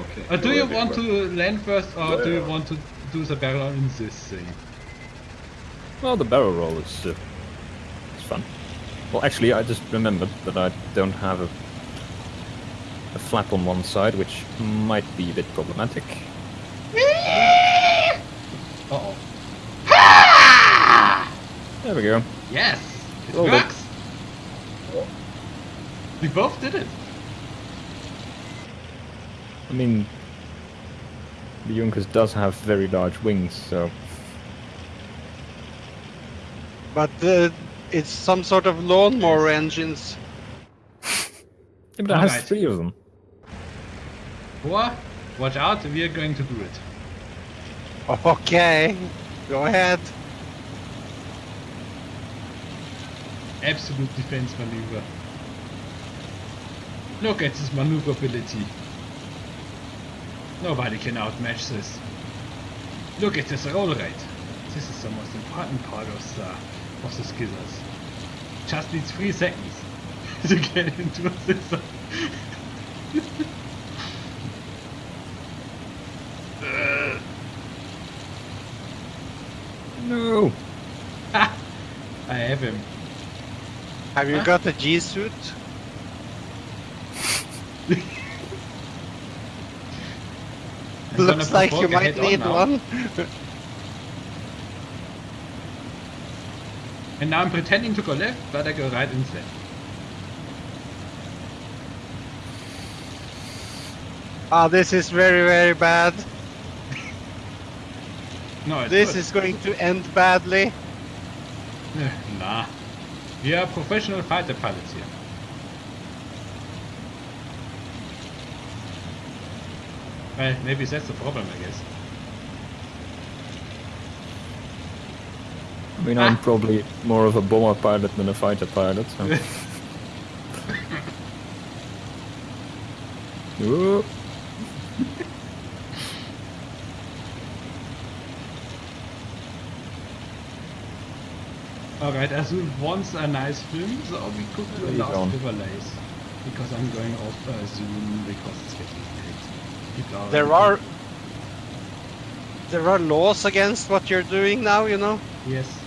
Okay. Uh, do you want to land first, or do you want to do the barrel in this thing? Well, the barrel roll is uh, it's fun. Well, actually, I just remembered that I don't have a a flap on one side, which might be a bit problematic. Uh oh. There we go. Yes! It Well done. works! We both did it! I mean, the Junkers does have very large wings, so But uh, it's some sort of lawnmower engines. yeah, but it has Alright. three of them. Boah, watch out, we are going to do it. Okay, go ahead. Absolute defense maneuver. Look at this maneuverability. Nobody can outmatch this. Look at this roll rate. This is the most important part of the, of the skizzers. Just needs three seconds to get into a scissor. Uh, No. I have him. Have you Huh? got a G suit? Looks like you might need one. And now I'm pretending to go left, but I go right instead. Ah, this is very, very bad. No, it's This good. is going to end badly. Nah. We are professional fighter pilots here. Well, maybe that's the problem, I guess. I mean, I'm Ah. probably more of a bomber pilot than a fighter pilot. So. Alright, as we wants a nice film, so we could do a last overlays. Because I'm going off uh, Zoom because it's getting late. People are There are there are laws against what you're doing now, you know. Yes.